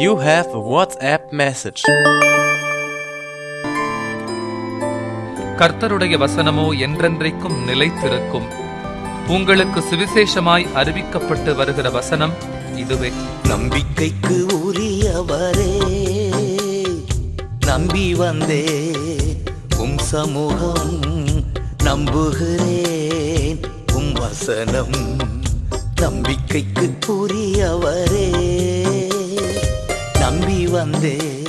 You have a WhatsApp message. கர்த்தருடைய வசனமோ என்றென்றைக்கும் நிலைத்திருக்கும். உங்களுக்கு சுவிசேஷமாய் அறிவிக்கப்பட்டு வருகிற வசனம் இதுவே. நம்பிக்கைக்கு உரியவரே நம்பி வந்தே உம் சமூகம் நம்புகிறேன். உம் வசனம் நம்பிக்கைக்கு உரியவரே. நம்பி வந்தே.